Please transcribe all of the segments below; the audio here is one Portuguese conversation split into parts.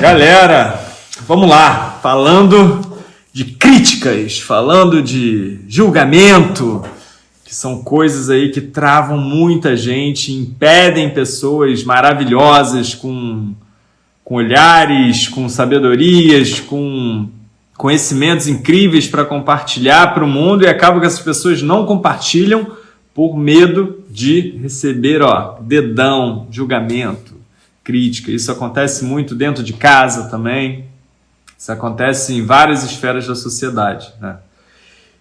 Galera, vamos lá, falando de críticas, falando de julgamento, que são coisas aí que travam muita gente, impedem pessoas maravilhosas com, com olhares, com sabedorias, com conhecimentos incríveis para compartilhar para o mundo e acaba que essas pessoas não compartilham por medo de receber ó, dedão, julgamento, crítica. Isso acontece muito dentro de casa também. Isso acontece em várias esferas da sociedade. Né?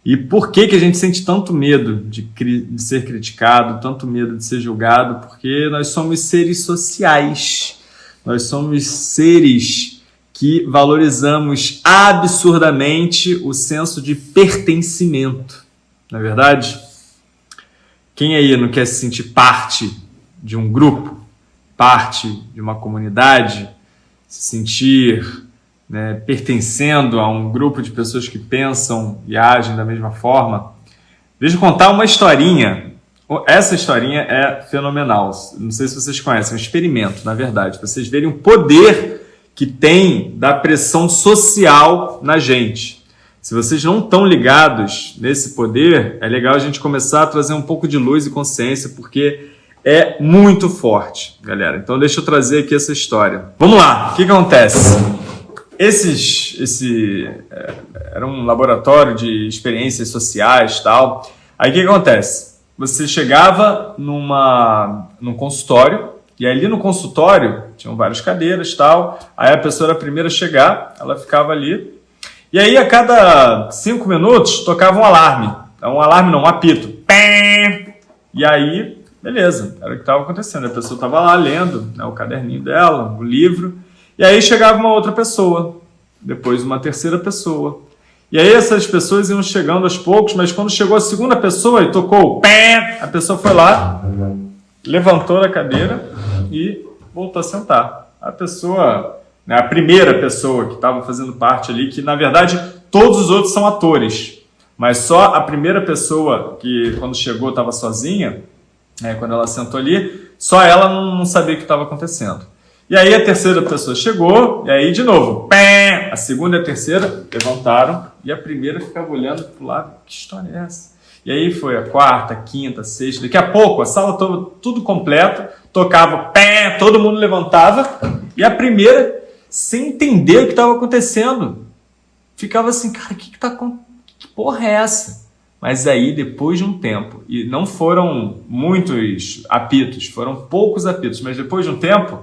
E por que, que a gente sente tanto medo de, de ser criticado, tanto medo de ser julgado? Porque nós somos seres sociais. Nós somos seres que valorizamos absurdamente o senso de pertencimento. Não é verdade? Quem aí não quer se sentir parte de um grupo, parte de uma comunidade, se sentir né, pertencendo a um grupo de pessoas que pensam e agem da mesma forma. Deixa eu contar uma historinha. Essa historinha é fenomenal. Não sei se vocês conhecem, é um experimento, na verdade, vocês verem o poder que tem da pressão social na gente. Se vocês não estão ligados nesse poder, é legal a gente começar a trazer um pouco de luz e consciência, porque é muito forte, galera. Então deixa eu trazer aqui essa história. Vamos lá, o que, acontece? Esses, esse é, era um laboratório de experiências sociais tal. Aí o que acontece? Você chegava numa, num consultório e ali no consultório tinham várias cadeiras tal. Aí a pessoa era a primeira a chegar, ela ficava ali. E aí a cada cinco minutos tocava um alarme. Um alarme não, um apito. E aí, beleza, era o que estava acontecendo. A pessoa estava lá lendo né, o caderninho dela, o livro. E aí chegava uma outra pessoa, depois uma terceira pessoa. E aí essas pessoas iam chegando aos poucos, mas quando chegou a segunda pessoa e tocou pé, a pessoa foi lá, levantou da cadeira e voltou a sentar. A pessoa, né, a primeira pessoa que estava fazendo parte ali, que na verdade todos os outros são atores, mas só a primeira pessoa que quando chegou estava sozinha, né, quando ela sentou ali, só ela não, não sabia o que estava acontecendo. E aí a terceira pessoa chegou, e aí de novo, pé, a segunda e a terceira levantaram, e a primeira ficava olhando para o lado, que história é essa? E aí foi a quarta, quinta, sexta, daqui a pouco a sala toda, tudo completo, tocava pé, todo mundo levantava, e a primeira, sem entender o que estava acontecendo, ficava assim, cara, o que, que tá com... Que porra é essa? Mas aí, depois de um tempo, e não foram muitos apitos, foram poucos apitos, mas depois de um tempo,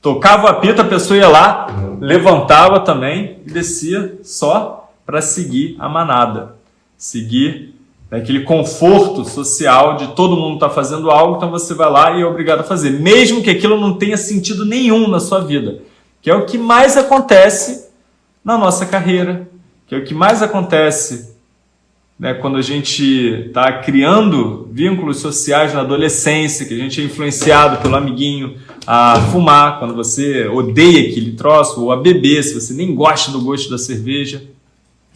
Tocava o apito, a pessoa ia lá, levantava também e descia só para seguir a manada. Seguir aquele conforto social de todo mundo está fazendo algo, então você vai lá e é obrigado a fazer. Mesmo que aquilo não tenha sentido nenhum na sua vida. Que é o que mais acontece na nossa carreira. Que é o que mais acontece né, quando a gente está criando vínculos sociais na adolescência, que a gente é influenciado pelo amiguinho a fumar, quando você odeia aquele troço, ou a beber, se você nem gosta do gosto da cerveja.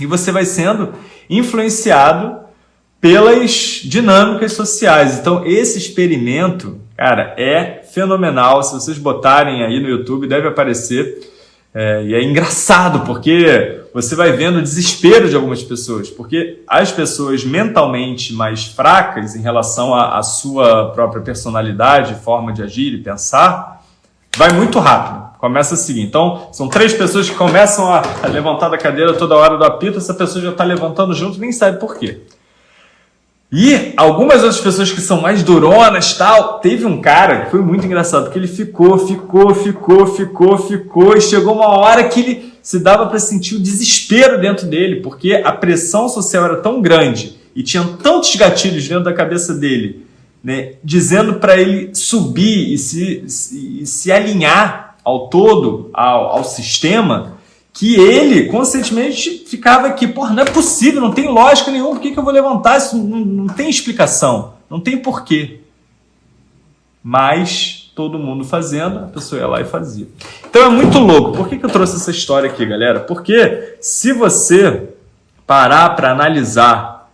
E você vai sendo influenciado pelas dinâmicas sociais. Então, esse experimento, cara, é fenomenal. Se vocês botarem aí no YouTube, deve aparecer. É, e é engraçado, porque você vai vendo o desespero de algumas pessoas, porque as pessoas mentalmente mais fracas em relação à, sua própria personalidade, forma de agir e pensar, vai muito rápido. Começa a seguir. Então, são três pessoas que começam a, a levantar da cadeira toda hora do apito, essa pessoa já está levantando junto, nem sabe por quê. E algumas outras pessoas que são mais duronas tal, teve um cara que foi muito engraçado, porque ele ficou, ficou, ficou, ficou, ficou, e chegou uma hora que ele se dava para sentir o desespero dentro dele, porque a pressão social era tão grande e tinham tantos gatilhos dentro da cabeça dele, né, dizendo para ele subir e se, se, se alinhar ao todo, ao, ao sistema, que ele conscientemente ficava aqui, porra, não é possível, não tem lógica nenhuma, por que, que eu vou levantar isso? Não, não tem explicação, não tem porquê. Mas todo mundo fazendo, a pessoa ia lá e fazia. Então é muito louco. Por que, que eu trouxe essa história aqui, galera? Porque se você parar para analisar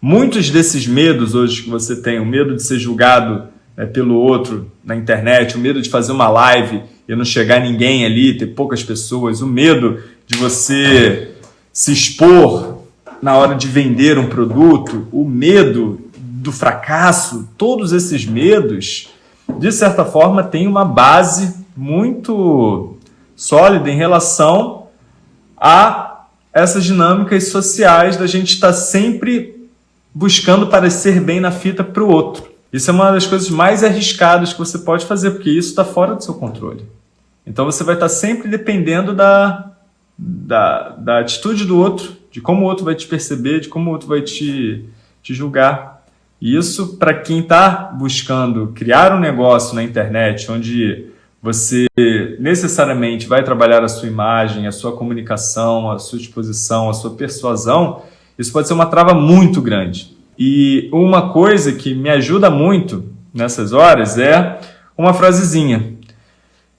muitos desses medos hoje que você tem, o medo de ser julgado né, pelo outro na internet, o medo de fazer uma live e não chegar ninguém ali, ter poucas pessoas, o medo de você se expor na hora de vender um produto, o medo do fracasso, todos esses medos, de certa forma, têm uma base muito sólida em relação a essas dinâmicas sociais da gente estar sempre buscando parecer bem na fita para o outro. Isso é uma das coisas mais arriscadas que você pode fazer, porque isso está fora do seu controle. Então você vai estar sempre dependendo da, da, da atitude do outro, de como o outro vai te perceber, de como o outro vai te, te julgar. E isso, para quem está buscando criar um negócio na internet, onde você necessariamente vai trabalhar a sua imagem, a sua comunicação, a sua exposição, a sua persuasão, isso pode ser uma trava muito grande. E uma coisa que me ajuda muito nessas horas é uma frasezinha,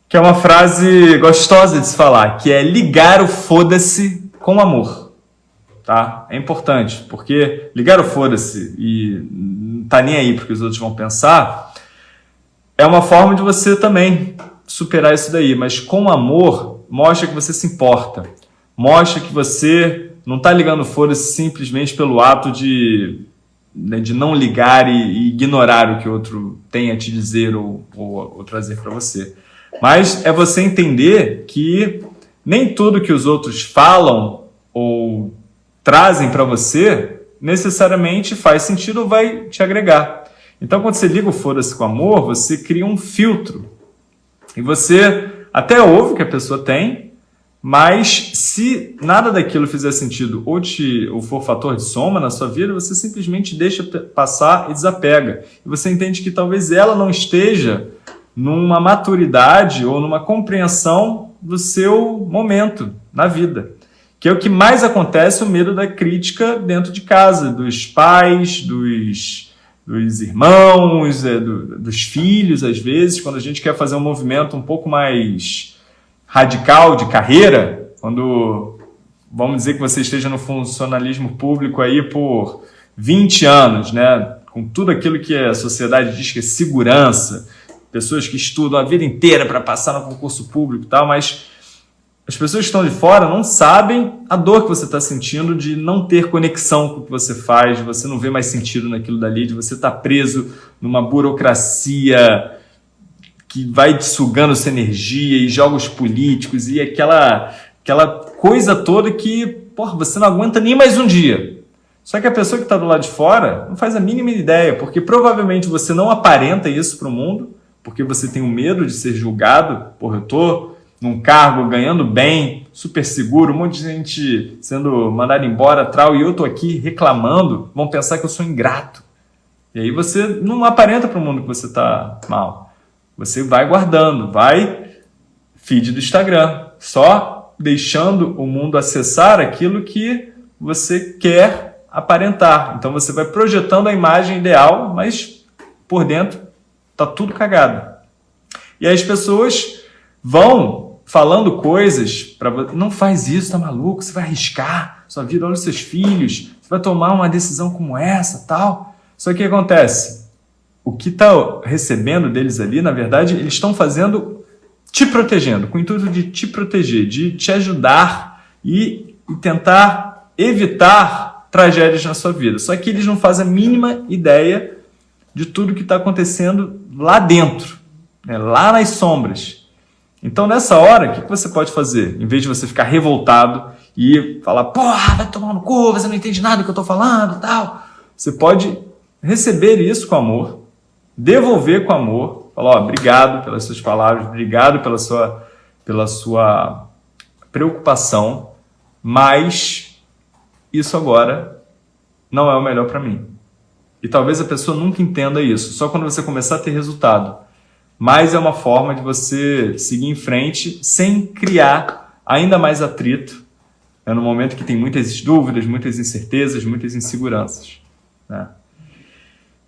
que é uma frase gostosa de se falar, que é ligar o foda-se com amor. Tá? É importante, porque ligar o foda-se e tá nem aí porque os outros vão pensar, é uma forma de você também superar isso daí, mas com amor, mostra que você se importa. Mostra que você não está ligando foda-se simplesmente pelo ato de, né, de não ligar e, e, ignorar o que o outro tem a te dizer ou, ou, ou trazer para você. Mas é você entender que nem tudo que os outros falam ou trazem para você necessariamente faz sentido ou vai te agregar. Então, quando você liga o foda-se com amor, você cria um filtro e você até ouve o que a pessoa tem, mas se nada daquilo fizer sentido ou, te, ou for fator de soma na sua vida, você simplesmente deixa passar e desapega. E você entende que talvez ela não esteja numa maturidade ou numa compreensão do seu momento na vida. Que é o que mais acontece, o medo da crítica dentro de casa, dos pais, dos dos irmãos, é, do, dos filhos, às vezes, quando a gente quer fazer um movimento um pouco mais radical de carreira, quando vamos dizer que você esteja no funcionalismo público aí por 20 anos, né, com tudo aquilo que a sociedade diz que é segurança, pessoas que estudam a vida inteira para passar no concurso público e tal, mas as pessoas que estão de fora não sabem a dor que você está sentindo de não ter conexão com o que você faz, de você não ver mais sentido naquilo dali, de você estar tá preso numa burocracia que vai te sugando sua energia e jogos políticos e aquela, aquela coisa toda que porra, você não aguenta nem mais um dia. Só que a pessoa que está do lado de fora não faz a mínima ideia, porque provavelmente você não aparenta isso para o mundo, porque você tem o medo de ser julgado. Porra, eu estou num cargo, ganhando bem, super seguro, um monte de gente sendo mandada embora, tal, e eu tô aqui reclamando, vão pensar que eu sou ingrato. E aí você não aparenta para o mundo que você está mal. Você vai guardando, vai feed do Instagram, só deixando o mundo acessar aquilo que você quer aparentar. Então você vai projetando a imagem ideal, mas por dentro tá tudo cagado. E aí as pessoas vão falando coisas para não faz isso, tá maluco? Você vai arriscar sua vida, olha os seus filhos, você vai tomar uma decisão como essa, tal. Só que o que acontece? O que está recebendo deles ali, na verdade, eles estão fazendo te protegendo, com o intuito de te proteger, de te ajudar e, e tentar evitar tragédias na sua vida. Só que eles não fazem a mínima ideia de tudo que está acontecendo lá dentro, né? lá nas sombras. Então, nessa hora, o que você pode fazer? Em vez de você ficar revoltado e falar, porra, vai tomar no cu, você não entende nada do que eu estou falando tal. Você pode receber isso com amor, devolver com amor, falar, ó, obrigado pelas suas palavras, obrigado pela sua, pela sua preocupação, mas isso agora não é o melhor para mim. E talvez a pessoa nunca entenda isso, só quando você começar a ter resultado mas é uma forma de você seguir em frente sem criar ainda mais atrito né, no momento que tem muitas dúvidas, muitas incertezas, muitas inseguranças. Né?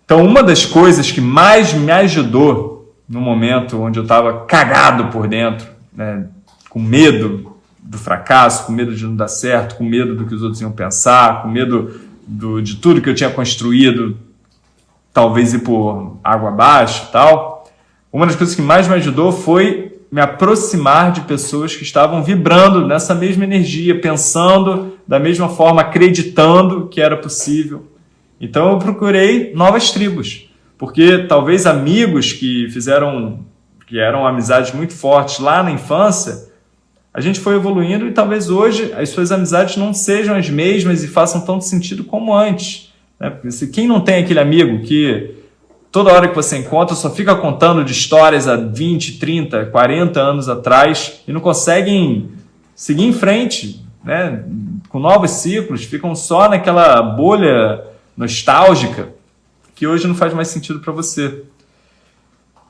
Então, uma das coisas que mais me ajudou no momento onde eu estava cagado por dentro, né, com medo do fracasso, com medo de não dar certo, com medo do que os outros iam pensar, com medo do, de tudo que eu tinha construído talvez ir por água abaixo tal, uma das coisas que mais me ajudou foi me aproximar de pessoas que estavam vibrando nessa mesma energia, pensando da mesma forma, acreditando que era possível. Então eu procurei novas tribos, porque talvez amigos que fizeram, que eram amizades muito fortes lá na infância, a gente foi evoluindo e talvez hoje as suas amizades não sejam as mesmas e façam tanto sentido como antes. Né? Quem não tem aquele amigo que toda hora que você encontra só fica contando de histórias há 20, 30, 40 anos atrás e não conseguem seguir em frente, né? com novos ciclos, ficam só naquela bolha nostálgica que hoje não faz mais sentido para você.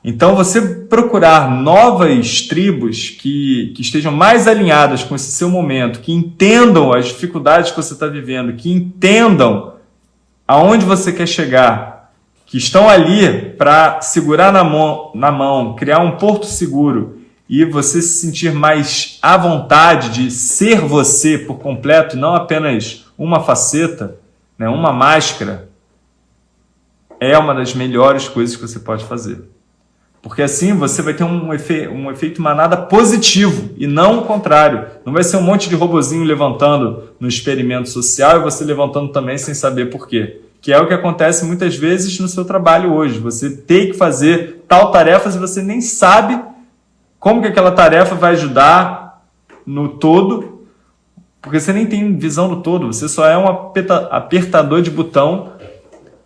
Então, você procurar novas tribos que, que estejam mais alinhadas com esse seu momento, que entendam as dificuldades que você está vivendo, que entendam aonde você quer chegar, que estão ali para segurar na mão, na mão, criar um porto seguro e você se sentir mais à vontade de ser você por completo não apenas uma faceta, né, uma máscara, é uma das melhores coisas que você pode fazer. Porque assim você vai ter um, efe, um efeito manada positivo e não o contrário. Não vai ser um monte de robozinho levantando no experimento social e você levantando também sem saber por quê. Que é o que acontece muitas vezes no seu trabalho hoje. Você tem que fazer tal tarefa e você nem sabe como que aquela tarefa vai ajudar no todo, porque você nem tem visão do todo. Você só é um apertador de botão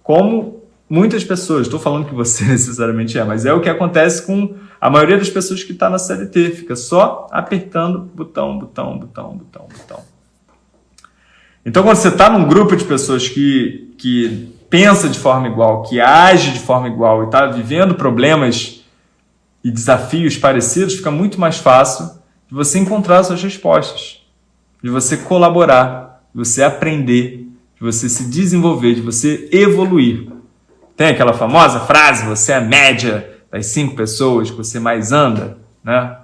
como muitas pessoas, estou falando que você necessariamente é, mas é o que acontece com a maioria das pessoas que está na CLT, fica só apertando botão, botão, botão, botão, botão. Então, quando você está num grupo de pessoas que, que pensa de forma igual, que age de forma igual e está vivendo problemas e desafios parecidos, fica muito mais fácil de você encontrar suas respostas, de você colaborar, de você aprender, de você se desenvolver, de você evoluir. Tem aquela famosa frase, você é a média das cinco pessoas que você mais anda, né?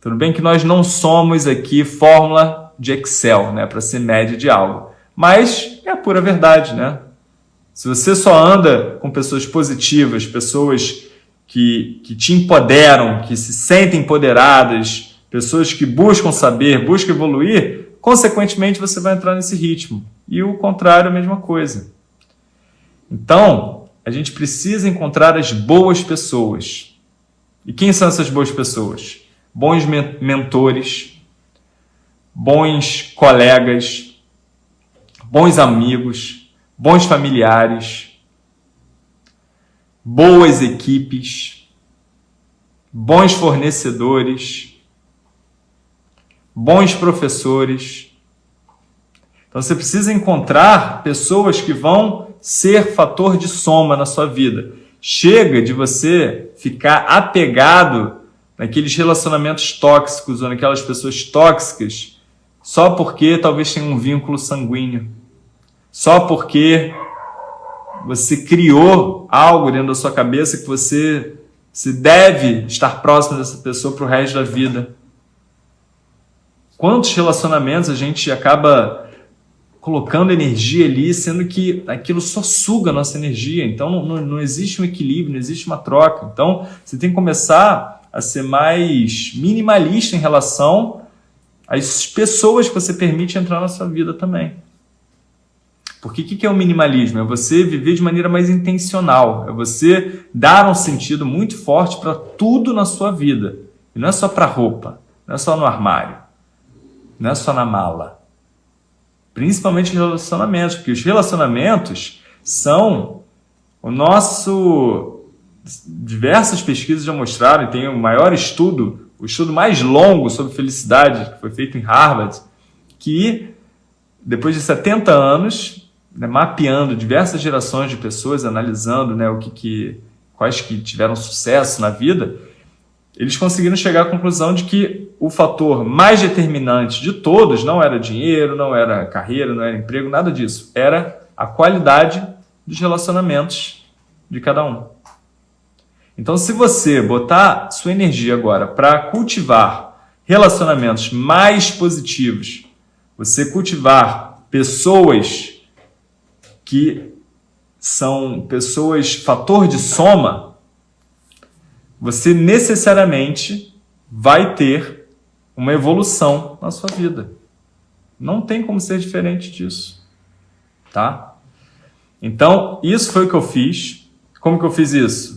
Tudo bem que nós não somos aqui fórmula de Excel, né, para ser média de algo. Mas é a pura verdade, né? Se você só anda com pessoas positivas, pessoas que, que te empoderam, que se sentem empoderadas, pessoas que buscam saber, buscam evoluir, consequentemente você vai entrar nesse ritmo. E o contrário, a mesma coisa. Então, a gente precisa encontrar as boas pessoas. E quem são essas boas pessoas? Bons mentores, bons colegas, bons amigos, bons familiares, boas equipes, bons fornecedores, bons professores. Então você precisa encontrar pessoas que vão ser fator de soma na sua vida. Chega de você ficar apegado naqueles relacionamentos tóxicos ou naquelas pessoas tóxicas só porque talvez tenha um vínculo sanguíneo. Só porque você criou algo dentro da sua cabeça que você se deve estar próximo dessa pessoa para o resto da vida. Quantos relacionamentos a gente acaba colocando energia ali, sendo que aquilo só suga a nossa energia. Então não, não, existe um equilíbrio, não existe uma troca. Então você tem que começar a ser mais minimalista em relação às pessoas que você permite entrar na sua vida também. Porque o que é o minimalismo? É você viver de maneira mais intencional, é você dar um sentido muito forte para tudo na sua vida. E não é só para roupa, não é só no armário, não é só na mala principalmente relacionamentos, porque os relacionamentos são o nosso... Diversas pesquisas já mostraram, tem o maior estudo, o estudo mais longo sobre felicidade, que foi feito em Harvard, que depois de 70 anos, né, mapeando diversas gerações de pessoas, analisando né, o que, que, quais que tiveram sucesso na vida, eles conseguiram chegar à conclusão de que o fator mais determinante de todos não era dinheiro, não era carreira, não era emprego, nada disso. Era a qualidade dos relacionamentos de cada um. Então, se você botar sua energia agora para cultivar relacionamentos mais positivos, você cultivar pessoas que são pessoas fator de soma, você necessariamente vai ter uma evolução na sua vida. Não tem como ser diferente disso, tá? Então, isso foi o que eu fiz. Como que eu fiz isso?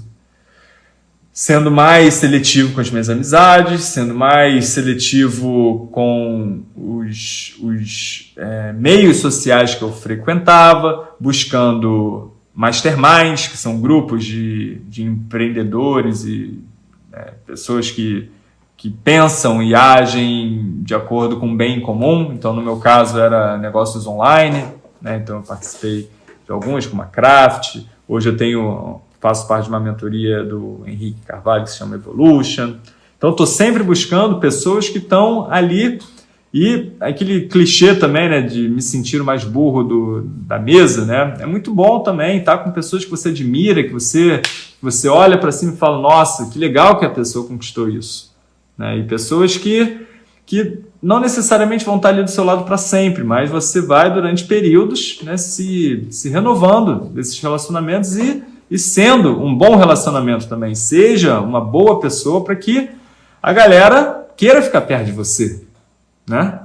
Sendo mais seletivo com as minhas amizades, sendo mais seletivo com os, os é, meios sociais que eu frequentava, buscando masterminds, que são grupos de, de empreendedores e é, pessoas que, que pensam e agem de acordo com o bem comum. Então, no meu caso, era negócios online, né? então eu participei de alguns, como a Craft. Hoje eu tenho faço parte de uma mentoria do Henrique Carvalho que se chama Evolution. Então, estou sempre buscando pessoas que estão ali e aquele clichê também, né, de me sentir o mais burro do, da mesa, né, é muito bom também estar tá com pessoas que você admira, que você, que você olha para cima e fala, nossa, que legal que a pessoa conquistou isso. Né, e pessoas que, que não necessariamente vão estar ali do seu lado para sempre, mas você vai durante períodos né, se, se renovando desses relacionamentos e e sendo um bom relacionamento também. Seja uma boa pessoa para que a galera queira ficar perto de você, né?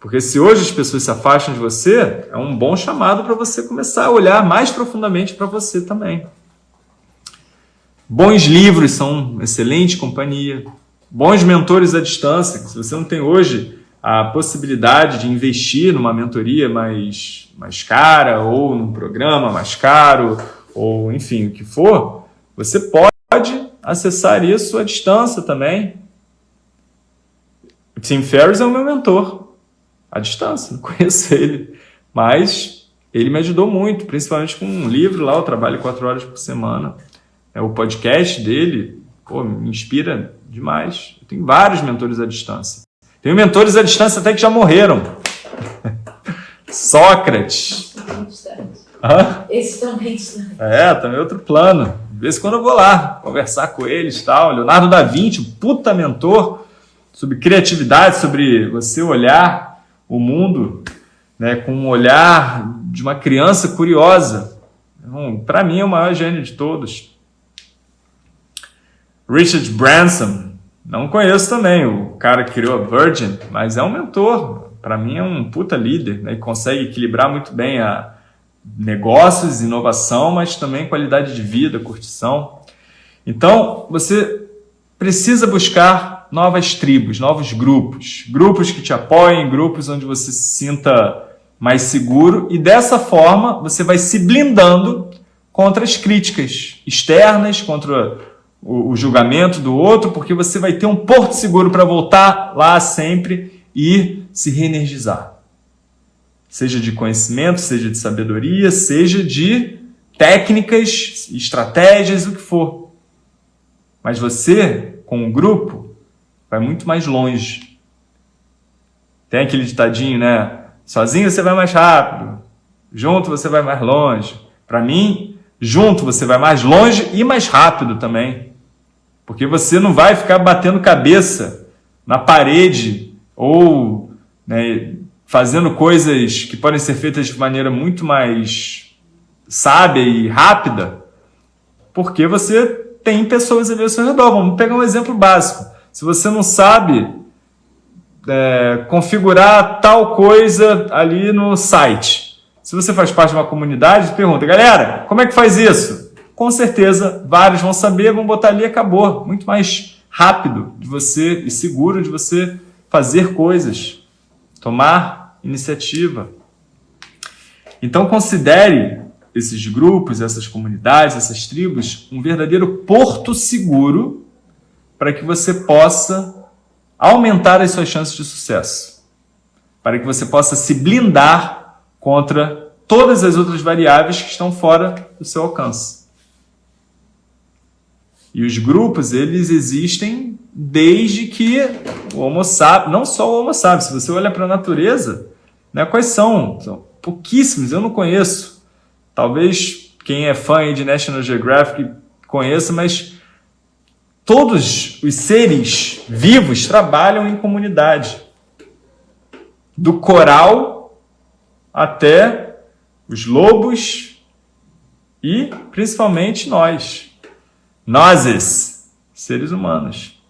Porque se hoje as pessoas se afastam de você, é um bom chamado para você começar a olhar mais profundamente para você também. Bons livros são excelente companhia. Bons mentores à distância. Se você não tem hoje a possibilidade de investir numa mentoria mais, mais cara ou num programa mais caro ou enfim, o que for, você pode acessar isso à distância também. Tim Ferriss é o meu mentor, à distância, não conheço ele, mas ele me ajudou muito, principalmente com um livro lá, eu trabalho quatro horas por semana. É o podcast dele, pô, me inspira demais. Eu tenho vários mentores à distância. Tenho mentores à distância até que já morreram. Sócrates. Hã? Esse também. É, também é outro plano. De vez em quando eu vou lá conversar com eles tal. Leonardo da Vinci, puta mentor sobre criatividade, sobre você olhar o mundo né, com um olhar de uma criança curiosa. Então, Para mim é o maior gênio de todos. Richard Branson, não conheço também, o cara que criou a Virgin, mas é um mentor. Para mim é um puta líder, né, e consegue equilibrar muito bem a, negócios, inovação, mas também qualidade de vida, curtição. Então, você precisa buscar novas tribos, novos grupos, grupos que te apoiem, grupos onde você se sinta mais seguro. E dessa forma você vai se blindando contra as críticas externas, contra o, o julgamento do outro, porque você vai ter um porto seguro para voltar lá sempre e se reenergizar seja de conhecimento, seja de sabedoria, seja de técnicas, estratégias, o que for. Mas você, com o grupo, vai muito mais longe. Tem aquele ditadinho, né? Sozinho você vai mais rápido, junto você vai mais longe. Para mim, junto você vai mais longe e mais rápido também. Porque você não vai ficar batendo cabeça na parede ou né, fazendo coisas que podem ser feitas de maneira muito mais sábia e rápida, porque você tem pessoas ali ao seu redor. Vamos pegar um exemplo básico. Se você não sabe é, configurar tal coisa ali no site, se você faz parte de uma comunidade, pergunta, galera, como é que faz isso? Com certeza, vários vão saber, vão botar ali e acabou. Muito mais rápido de você e seguro de você fazer coisas, tomar iniciativa. Então considere esses grupos, essas comunidades, essas tribos, um verdadeiro porto seguro para que você possa aumentar as suas chances de sucesso. Para que você possa se blindar contra todas as outras variáveis que estão fora do seu alcance. E os grupos, eles existem desde que o Homo sapiens, não só o Homo sapiens, se você olha para a natureza, né? Quais são? São pouquíssimos, eu não conheço. Talvez quem é fã de National Geographic conheça, mas todos os seres vivos trabalham em comunidade. Do coral até os lobos, e principalmente nós, nós, seres humanos.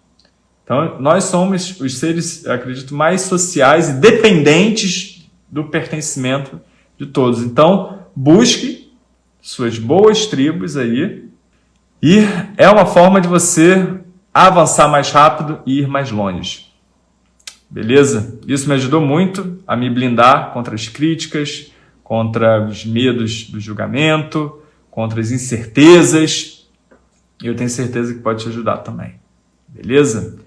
Então, nós somos os seres, acredito, mais sociais e dependentes do pertencimento de todos. Então, busque suas boas tribos aí e é uma forma de você avançar mais rápido e ir mais longe. Beleza? Isso me ajudou muito a me blindar contra as críticas, contra os medos do julgamento, contra as incertezas. E eu tenho certeza que pode te ajudar também. Beleza?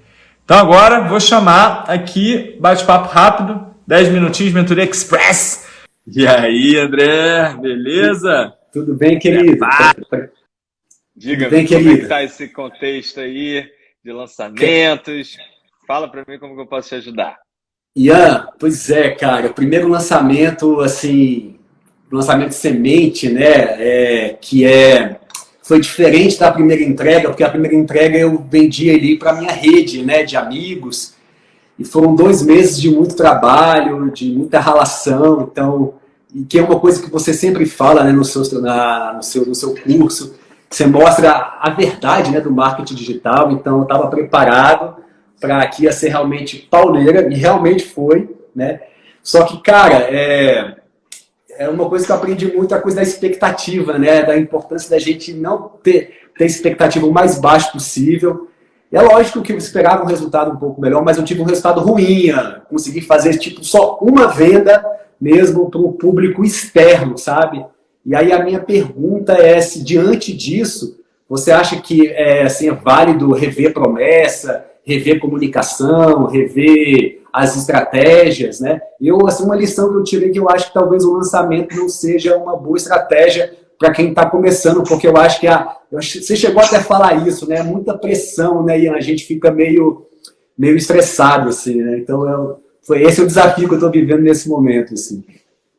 Então agora vou chamar aqui, bate-papo rápido, 10 minutinhos, Mentoria Express. E aí, André, beleza? Tudo bem, querido? É, Diga, bem, como querido? é que está esse contexto aí de lançamentos? Fala para mim como que eu posso te ajudar. Ian, pois é, cara, o primeiro lançamento, assim, lançamento de semente, né, é, que é foi diferente da primeira entrega, porque a primeira entrega eu vendi ali para minha rede né, de amigos, e foram dois meses de muito trabalho, de muita relação, então, e que é uma coisa que você sempre fala né, no, seu, na, no, seu, no seu curso, você mostra a verdade né, do marketing digital, então eu estava preparado para que ia ser realmente pauleira, e realmente foi, né? Só que, cara, é, é uma coisa que eu aprendi muito, a coisa da expectativa, né? Da importância da gente não ter, ter expectativa o mais baixo possível. E é lógico que eu esperava um resultado um pouco melhor, mas eu tive um resultado ruim. Consegui fazer tipo só uma venda mesmo para o público externo, sabe? E aí a minha pergunta é se diante disso, você acha que é, assim, é válido rever promessa, rever comunicação, rever as estratégias, né? Eu, assim, uma lição que eu tirei que eu acho que talvez o lançamento não seja uma boa estratégia para quem está começando, porque eu acho que a, você chegou até a falar isso, né? Muita pressão, né? E a gente fica meio, meio estressado, assim, né? Então, eu, foi esse o desafio que eu estou vivendo nesse momento, assim.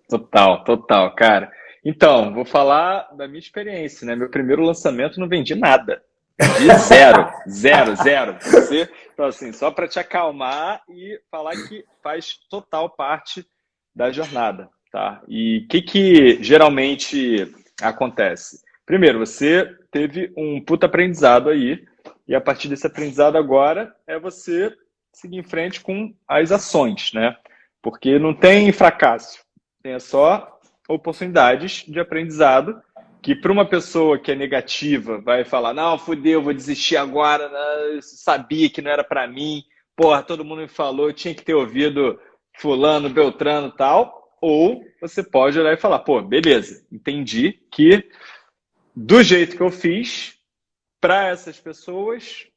Total, total, cara. Então, vou falar da minha experiência, né? Meu primeiro lançamento não vendi nada. De zero, zero, zero. Você, então, assim, só para te acalmar e falar que faz total parte da jornada, tá? E o que, que geralmente acontece? Primeiro, você teve um puta aprendizado aí, e a partir desse aprendizado agora é você seguir em frente com as ações, né? Porque não tem fracasso, tem só oportunidades de aprendizado que para uma pessoa que é negativa vai falar, não, fudeu, vou desistir agora, né? eu sabia que não era para mim, porra, todo mundo me falou, tinha que ter ouvido fulano, beltrano tal, ou você pode olhar e falar, pô, beleza, entendi que do jeito que eu fiz, para essas pessoas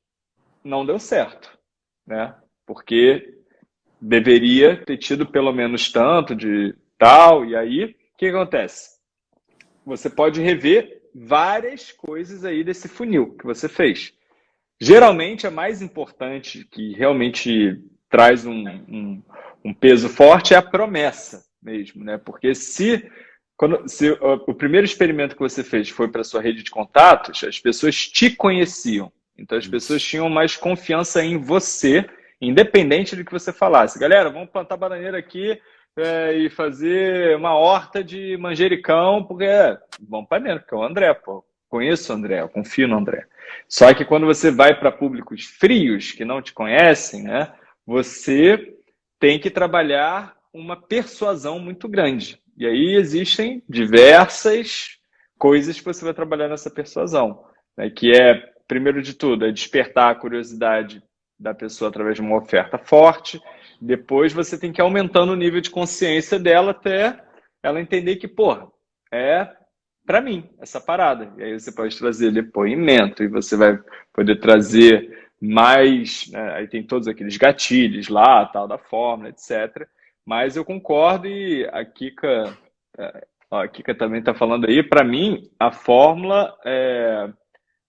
não deu certo, né? Porque deveria ter tido pelo menos tanto de tal, e aí, o que acontece? você pode rever várias coisas aí desse funil que você fez. Geralmente, a mais importante, que realmente traz um, um, um peso forte, é a promessa mesmo, né? Porque se, quando, se o primeiro experimento que você fez foi para sua rede de contatos, as pessoas te conheciam. Então, as pessoas tinham mais confiança em você, independente do que você falasse. Galera, vamos plantar bananeira aqui é, e fazer uma horta de manjericão, porque é, vamos para dentro, que é o André, pô. Conheço o André, eu confio no André. Só que quando você vai para públicos frios, que não te conhecem, né, você tem que trabalhar uma persuasão muito grande. E aí existem diversas coisas que você vai trabalhar nessa persuasão, né, que é, primeiro de tudo, é despertar a curiosidade da pessoa através de uma oferta forte, depois você tem que ir aumentando o nível de consciência dela até ela entender que, porra, é para mim essa parada. E aí você pode trazer depoimento e você vai poder trazer mais. Né? Aí tem todos aqueles gatilhos lá, tal, da fórmula, etc. Mas eu concordo e a Kika, é, a Kika também está falando aí, para mim, a fórmula é,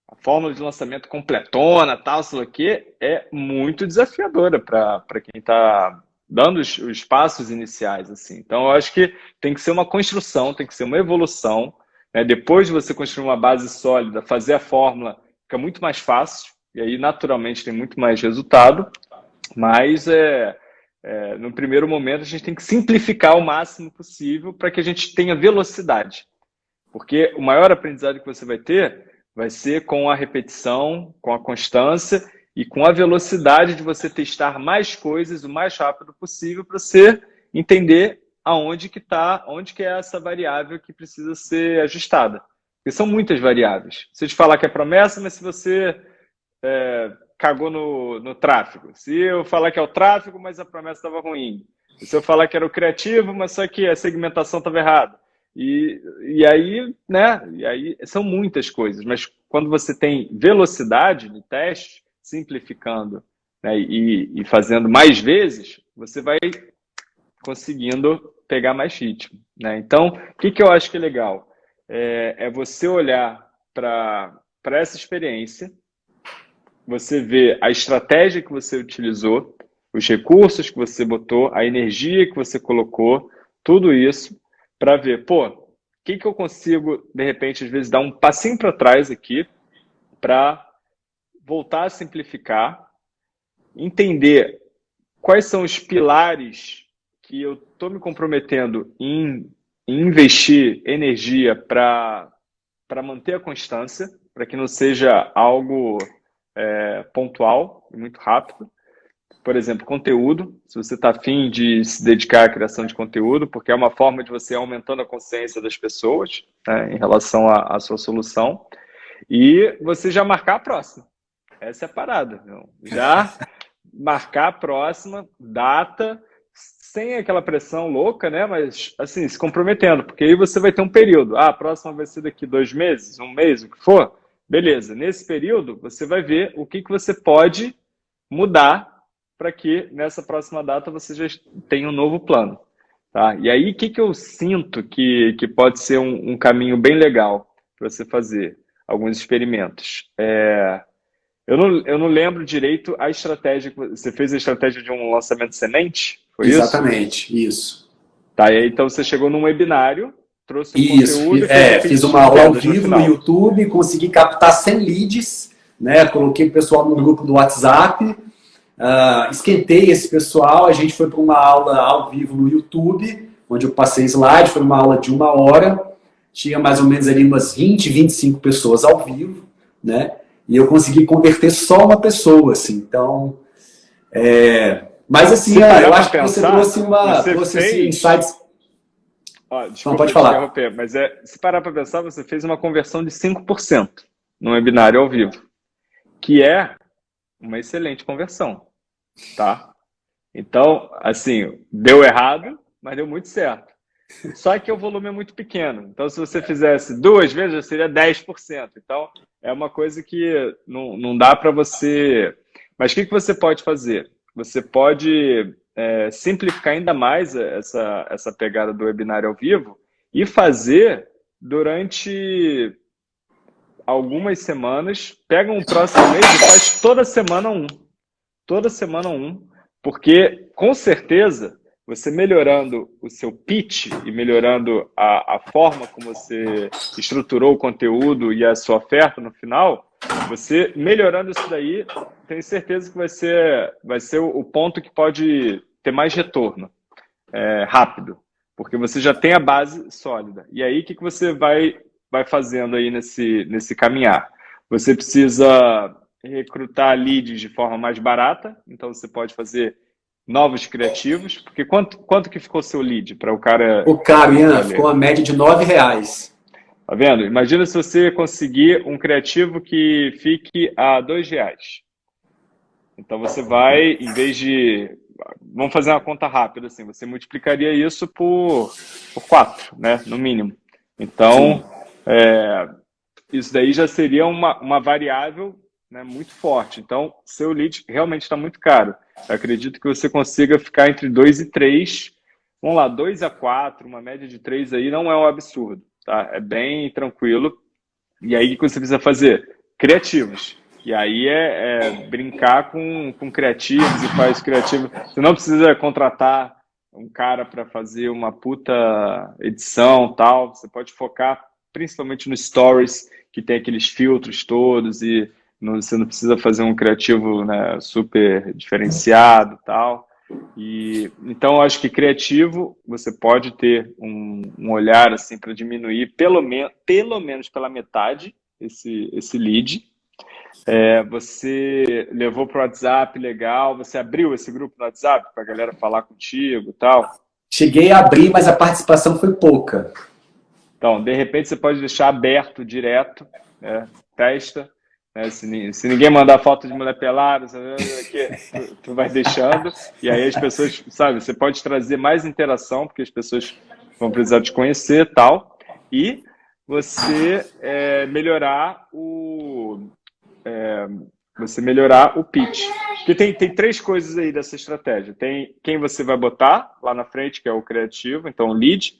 a fórmula de lançamento completona, tal, sei lá o quê, é muito desafiadora para quem está dando os, os, passos iniciais. assim. Então, eu acho que tem que ser uma construção, tem que ser uma evolução. Né? Depois de você construir uma base sólida, fazer a fórmula fica muito mais fácil, e aí, naturalmente, tem muito mais resultado. Mas, é, é, no primeiro momento, a gente tem que simplificar o máximo possível para que a gente tenha velocidade. Porque o maior aprendizado que você vai ter vai ser com a repetição, com a constância e com a velocidade de você testar mais coisas o mais rápido possível para você entender aonde que está, onde que é essa variável que precisa ser ajustada. Porque são muitas variáveis. Se te falar que é promessa, mas se você é, cagou no, no tráfego. Se eu falar que é o tráfego, mas a promessa estava ruim. Se eu falar que era o criativo, mas só que a segmentação estava errada. E, e aí, né? E aí são muitas coisas, mas quando você tem velocidade no teste, simplificando né, e, e fazendo mais vezes, você vai conseguindo pegar mais ritmo. Né? Então, o que, que eu acho que é legal? É, é você olhar para essa experiência, você ver a estratégia que você utilizou, os recursos que você botou, a energia que você colocou, tudo isso, para ver, pô, o que, que eu consigo, de repente, às vezes, dar um passinho para trás aqui para voltar a simplificar, entender quais são os pilares que eu estou me comprometendo em, em investir energia para manter a constância, para que não seja algo é, pontual e muito rápido por exemplo, conteúdo, se você está afim de se dedicar à criação de conteúdo, porque é uma forma de você aumentando a consciência das pessoas né, em relação à, à, sua solução, e você já marcar a próxima. Essa é a parada. Não? Já marcar a próxima data, sem aquela pressão louca, né? Mas, assim, se comprometendo, porque aí você vai ter um período. Ah, a próxima vai ser daqui dois meses, um mês, o que for. Beleza. Nesse período, você vai ver o que, que você pode mudar para que nessa próxima data você já tenha um novo plano. Tá? E aí, o que, que eu sinto que, que pode ser um, um caminho bem legal para você fazer alguns experimentos? É, eu, não, eu não lembro direito a estratégia. Você fez a estratégia de um lançamento semente? Foi Exatamente, isso? isso. Tá, e aí, então você chegou num webinário, trouxe isso, conteúdo... É, fiz uma aula ao vivo no, no YouTube, consegui captar 100 leads, né? coloquei o pessoal no grupo do WhatsApp, Uh, esquentei esse pessoal, a gente foi para uma aula ao vivo no YouTube, onde eu passei slide, foi uma aula de uma hora, tinha mais ou menos ali umas 20, 25 pessoas ao vivo, né? E eu consegui converter só uma pessoa, assim, então... É... Mas assim, é, eu acho que você trouxe uma... Você trouxe assim, fez... insights... Ó, desculpa, Não, pode falar. Mas é, se parar para pensar, você fez uma conversão de 5% no webinário ao vivo, que é uma excelente conversão, tá? Então, assim, deu errado, mas deu muito certo. Só que o volume é muito pequeno. Então, se você fizesse duas vezes, já seria 10%. Então, é uma coisa que não, não dá para você... Mas o que, que você pode fazer? Você pode é, simplificar ainda mais essa, essa pegada do webinário ao vivo e fazer durante algumas semanas, pega um próximo mês e faz toda semana um. Toda semana um. Porque, com certeza, você melhorando o seu pitch e melhorando a, a forma como você estruturou o conteúdo e a sua oferta no final, você melhorando isso daí, tenho certeza que vai ser, vai ser o, ponto que pode ter mais retorno é, rápido, porque você já tem a base sólida. E aí, o que, que você vai vai fazendo aí nesse, nesse caminhar. Você precisa recrutar leads de forma mais barata, então você pode fazer novos criativos, porque quanto, quanto que ficou seu lead para o cara... O cara, Ian, ficou a média de nove reais. Tá vendo? Imagina se você conseguir um criativo que fique a dois reais. Então você vai, em vez de... Vamos fazer uma conta rápida, assim, você multiplicaria isso por, por quatro, né, no mínimo. Então. É, isso daí já seria uma, uma variável né, muito forte. Então, seu lead realmente está muito caro. Eu acredito que você consiga ficar entre 2 e 3. Vamos lá, 2 a 4, uma média de 3 aí não é um absurdo. Tá? É bem tranquilo. E aí o que você precisa fazer? Criativos. E aí é, é brincar com, com criativos e faz criativo. Você não precisa contratar um cara para fazer uma puta edição tal. Você pode focar principalmente no Stories, que tem aqueles filtros todos e não, você não precisa fazer um criativo né, super diferenciado tal. E, então, acho que criativo, você pode ter um, um olhar assim para diminuir pelo, me pelo menos pela metade esse, esse lead. É, você levou para o WhatsApp, legal. Você abriu esse grupo no WhatsApp para a galera falar contigo tal? Cheguei a abrir, mas a participação foi pouca. Então, de repente, você pode deixar aberto direto, né? testa. Né? Se, se, ninguém mandar foto de mulher pelada, tu, tu vai deixando. E aí as pessoas, sabe, você pode trazer mais interação, porque as pessoas vão precisar te conhecer tal. E você é, melhorar o... É, você melhorar o pitch. Porque tem, tem três coisas aí dessa estratégia. Tem quem você vai botar lá na frente, que é o criativo, então lead.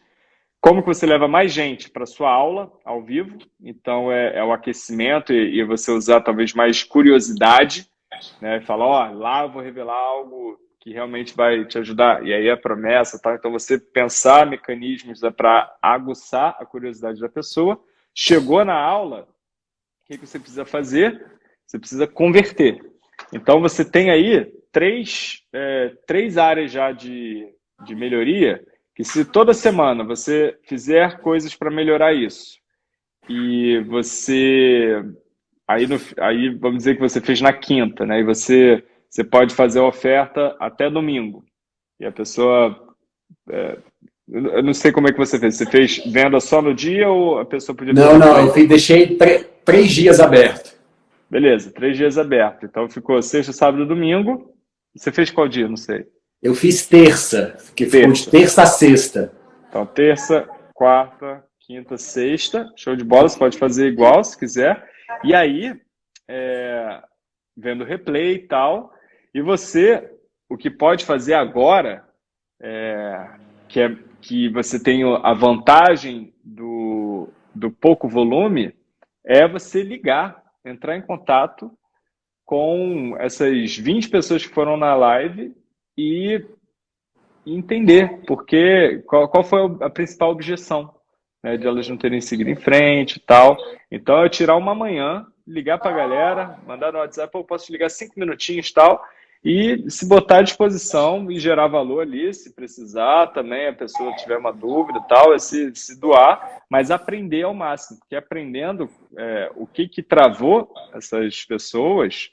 Como que você leva mais gente para sua aula ao vivo? Então é, é o aquecimento e, e, você usar talvez mais curiosidade, né? Falar, ó, lá eu vou revelar algo que realmente vai te ajudar. E aí a promessa, tá? Então você pensar mecanismos é para aguçar a curiosidade da pessoa. Chegou na aula, o que, que você precisa fazer? Você precisa converter. Então você tem aí três, é, três áreas já de, de melhoria que se toda semana você fizer coisas para melhorar isso, e você... Aí, no, aí vamos dizer que você fez na quinta, né? E você, você pode fazer a oferta até domingo. E a pessoa... É, eu não sei como é que você fez. Você fez venda só no dia ou a pessoa podia... Não, não. Eu deixei três dias aberto. Beleza, três dias aberto. Então ficou sexta, sábado e domingo. Você fez qual dia? Não sei. Eu fiz terça, que terça. ficou de terça a sexta. Então, terça, quarta, quinta, sexta. Show de bola, você pode fazer igual se quiser. E aí, é, vendo replay e tal. E você, o que pode fazer agora, é, que, é, que você tem a vantagem do, do pouco volume, é você ligar, entrar em contato com essas 20 pessoas que foram na live e entender porque qual, qual foi a principal objeção né, de elas não terem seguido em frente e tal. Então, eu tirar uma manhã, ligar para a galera, mandar no WhatsApp, eu posso te ligar cinco minutinhos e tal, e se botar à disposição e gerar valor ali, se precisar também, a pessoa tiver uma dúvida e tal, é se, se doar, mas aprender ao máximo, porque aprendendo é, o que, que travou essas pessoas,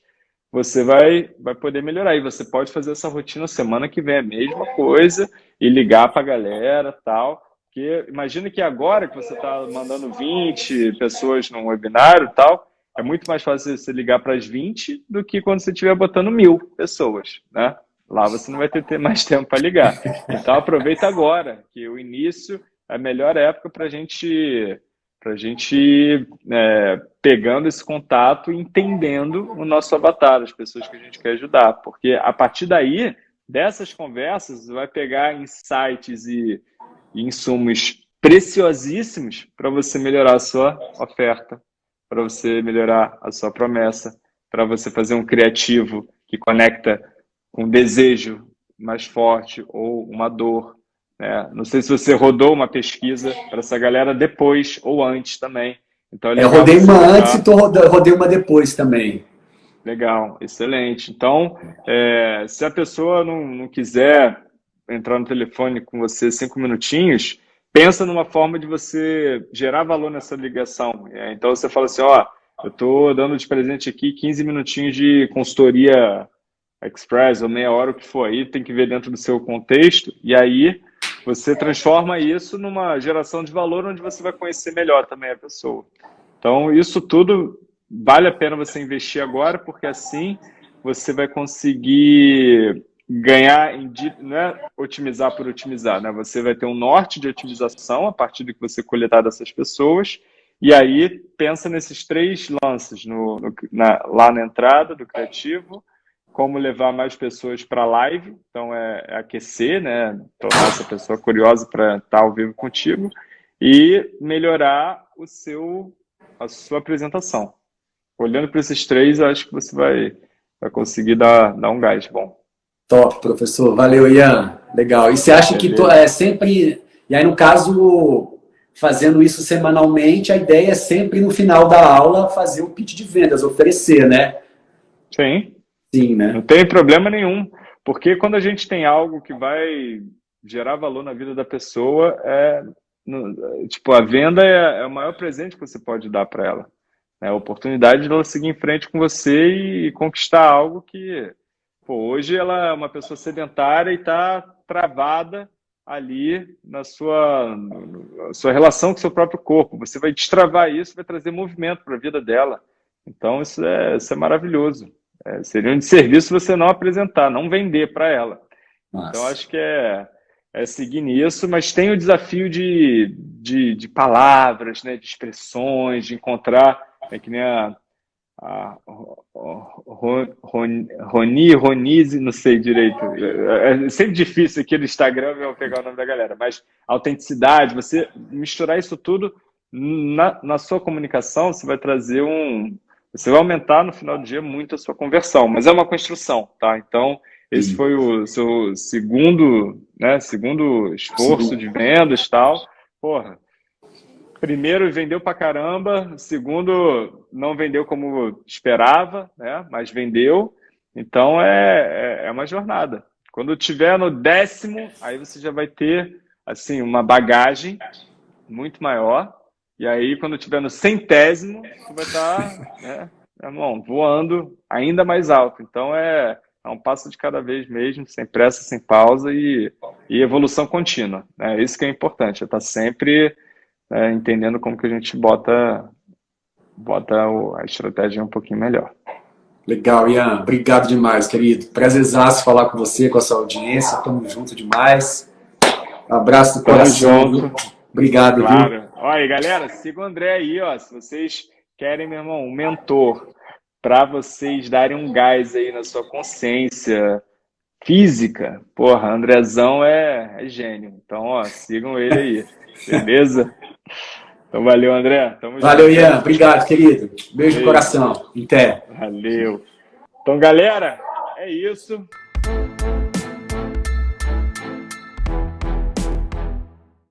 você vai, vai poder melhorar. E você pode fazer essa rotina semana que vem, a mesma coisa, e ligar para a galera tal. Porque imagina que agora que você está mandando 20 pessoas num webinário tal, é muito mais fácil você ligar para as 20 do que quando você estiver botando mil pessoas, né? Lá você não vai ter mais tempo para ligar. Então aproveita agora, que o início é a melhor época para gente a gente é, pegando esse contato e entendendo o nosso avatar, as pessoas que a gente quer ajudar. Porque a partir daí, dessas conversas, vai pegar insights e, insumos preciosíssimos para você melhorar a sua oferta, para você melhorar a sua promessa, para você fazer um criativo que conecta um desejo mais forte ou uma dor, é, não sei se você rodou uma pesquisa para essa galera depois ou antes também. Então, é, eu rodei uma antes e tô rodei uma depois também. Legal, excelente. Então, é, se a pessoa não, não quiser entrar no telefone com você cinco minutinhos, pensa numa forma de você gerar valor nessa ligação. É, então, você fala assim, ó, eu estou dando de presente aqui 15 minutinhos de consultoria express ou meia hora, o que for aí, tem que ver dentro do seu contexto. E aí, você transforma isso numa geração de valor onde você vai conhecer melhor também a pessoa. Então, isso tudo vale a pena você investir agora, porque assim você vai conseguir ganhar, em, não é otimizar por otimizar, né? Você vai ter um norte de otimização a partir do que você coletar dessas pessoas, e aí pensa nesses três lances, no, no na, lá na entrada do criativo, como levar mais pessoas para a live, então é, é, aquecer, né, tornar essa pessoa curiosa para estar tá ao vivo contigo e melhorar o seu, a sua apresentação. Olhando para esses três, eu acho que você vai, vai conseguir dar, dar um gás bom. Top, professor. Valeu, Ian. Legal. E você acha Beleza. que to, é sempre... E aí, no caso, fazendo isso semanalmente, a ideia é sempre, no final da aula, fazer o um pitch de vendas, oferecer, né? Sim. Sim, né? Não tem problema nenhum. Porque quando a gente tem algo que vai gerar valor na vida da pessoa, é, tipo, a venda é, é, o maior presente que você pode dar para ela. É a oportunidade de ela seguir em frente com você e conquistar algo que, pô, hoje ela é uma pessoa sedentária e está travada ali na sua, na sua relação com seu próprio corpo. Você vai destravar isso, vai trazer movimento para a vida dela. Então, isso é, isso é maravilhoso. É, seria um desserviço você não apresentar, não vender para ela. Nossa. Então, acho que é, é seguir nisso, mas tem o desafio de, de, de palavras, né, de expressões, de encontrar, é que nem a, a Roni, Ronise, não sei direito. É, é sempre difícil aqui no Instagram eu pegar o nome da galera, mas autenticidade, você misturar isso tudo na, na sua comunicação, você vai trazer um, você vai aumentar no final do dia muito a sua conversão, mas é uma construção, tá? Então, esse foi o seu segundo, né, segundo esforço de vendas e tal. Porra, primeiro vendeu pra caramba, segundo não vendeu como esperava, né, mas vendeu. Então, é, é, é uma jornada. Quando tiver no décimo, aí você já vai ter, assim, uma bagagem muito maior e aí, quando tiver no centésimo, você vai estar, né, irmão, voando ainda mais alto. Então, é, é um passo de cada vez mesmo, sem pressa, sem pausa e, e evolução contínua. É isso que é importante, é estar sempre é, entendendo como que a gente bota, bota a estratégia um pouquinho melhor. Legal, Ian. Obrigado demais, querido. Prazerzaço falar com você, com a sua audiência. Tamo junto demais. abraço do coração. Junto. Obrigado, claro. viu? Olha, galera, siga o André aí, ó. Se vocês querem, meu irmão, um mentor para vocês darem um gás aí na sua consciência física, porra, Andrezão é, é gênio. Então, ó, sigam ele aí, beleza? Então, valeu, André. Tamo valeu, junto. Ian. Obrigado, querido. Beijo no coração. Até. Valeu. Então, galera, é isso.